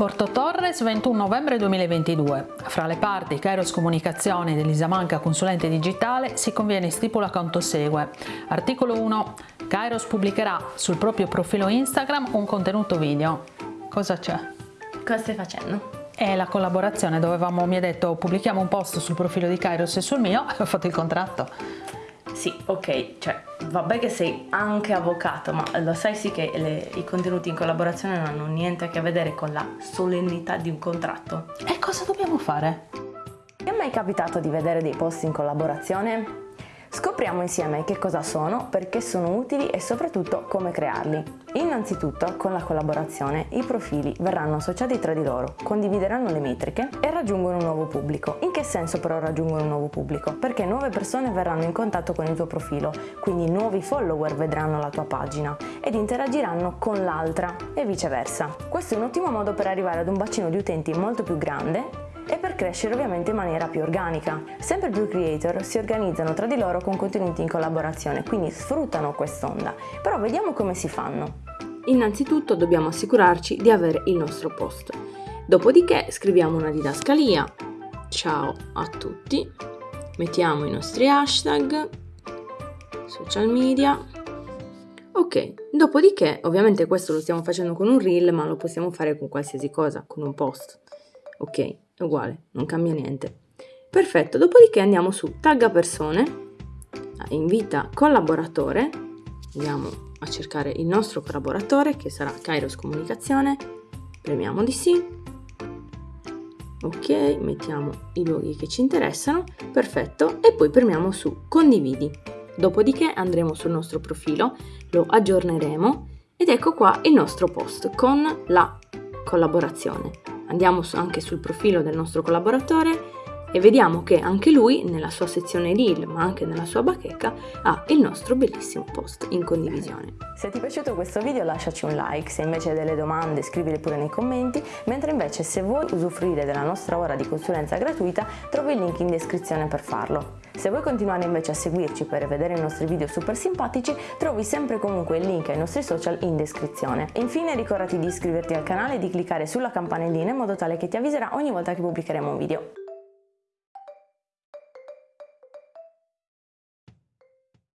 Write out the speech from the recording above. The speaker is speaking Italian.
Porto Torres 21 novembre 2022. Fra le parti Kairos Comunicazioni dell'Isamanca Consulente Digitale si conviene stipula quanto segue. Articolo 1. Kairos pubblicherà sul proprio profilo Instagram un contenuto video. Cosa c'è? Cosa stai facendo? È la collaborazione, dovevamo, mi ha detto pubblichiamo un post sul profilo di Kairos e sul mio e ho fatto il contratto. Sì, ok, cioè vabbè che sei anche avvocato, ma lo sai sì che le, i contenuti in collaborazione non hanno niente a che vedere con la solennità di un contratto. E cosa dobbiamo fare? Ti è mai capitato di vedere dei post in collaborazione? Scopriamo insieme che cosa sono, perché sono utili e soprattutto come crearli. Innanzitutto, con la collaborazione, i profili verranno associati tra di loro, condivideranno le metriche e raggiungono un nuovo pubblico. In che senso però raggiungono un nuovo pubblico? Perché nuove persone verranno in contatto con il tuo profilo, quindi nuovi follower vedranno la tua pagina ed interagiranno con l'altra e viceversa. Questo è un ottimo modo per arrivare ad un bacino di utenti molto più grande crescere ovviamente in maniera più organica. Sempre più creator si organizzano tra di loro con contenuti in collaborazione, quindi sfruttano quest'onda. Però vediamo come si fanno. Innanzitutto dobbiamo assicurarci di avere il nostro post. Dopodiché scriviamo una didascalia. Ciao a tutti. Mettiamo i nostri hashtag, social media. Ok, dopodiché ovviamente questo lo stiamo facendo con un reel, ma lo possiamo fare con qualsiasi cosa, con un post. Ok, è uguale, non cambia niente. Perfetto, dopodiché andiamo su tagga persone, invita collaboratore, andiamo a cercare il nostro collaboratore che sarà Kairos Comunicazione, premiamo di sì, ok, mettiamo i luoghi che ci interessano, perfetto, e poi premiamo su condividi. Dopodiché andremo sul nostro profilo, lo aggiorneremo ed ecco qua il nostro post con la collaborazione. Andiamo anche sul profilo del nostro collaboratore e vediamo che anche lui nella sua sezione reel ma anche nella sua bacheca ha il nostro bellissimo post in condivisione. Se ti è piaciuto questo video lasciaci un like, se invece hai delle domande scrivile pure nei commenti, mentre invece se vuoi usufruire della nostra ora di consulenza gratuita trovi il link in descrizione per farlo. Se vuoi continuare invece a seguirci per vedere i nostri video super simpatici, trovi sempre comunque il link ai nostri social in descrizione. Infine ricordati di iscriverti al canale e di cliccare sulla campanellina in modo tale che ti avviserà ogni volta che pubblicheremo un video.